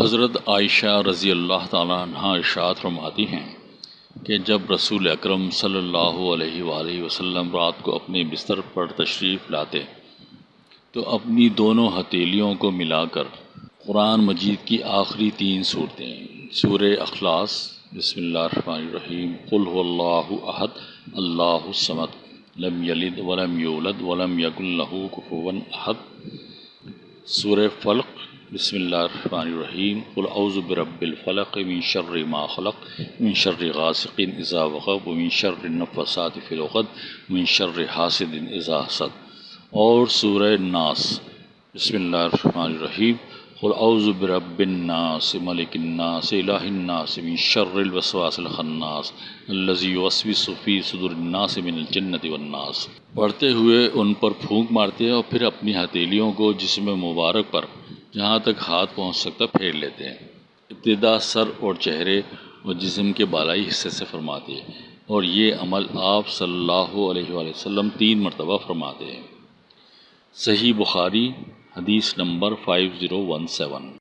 حضرت عائشہ رضی اللہ تعالیٰ عنہ ارشاد فرماتی ہیں کہ جب رسول اکرم صلی اللہ علیہ وآلہ وسلم رات کو اپنے بستر پر تشریف لاتے تو اپنی دونوں ہتھیلیوں کو ملا کر قرآن مجید کی آخری تین صورتیں سور اخلاص، بسم اللہ الرحمن الرحیم، قل هو اللہ احد، اللہ الصمد، لم یلد ولم یولد ولم یکن له احد سور فلق بسم اللہ الرحمن الرحیم. قل اعوذ برب الفلق من شر ما خلق، من شر غاسق اذا وقب، ومن شر النفثات في العقد، من شر حاسد اذا حسد. اور سورہ ناس بسم اللہ الرحمن الرحیم. قل اعوذ برب الناس، ملک الناس، الہ الناس، من شر الوسواس الخناس الذي يوسوس في صدور الناس من الجنت والناس. پڑھتے ہوئے ان پر پھونک مارتے اور پھر اپنی ہتھیلیوں کو جسم مبارک پر جہاں تک ہاتھ پہنچ سکتا پھیر لیتے ہیں۔ ابتدا سر اور چہرے اور جسم کے بالائی حصے سے فرماتے ہیں اور یہ عمل آپ صلی اللہ علیہ وآلہ وسلم تین مرتبہ فرماتے ہیں۔ صحیح بخاری حدیث number five zero one seven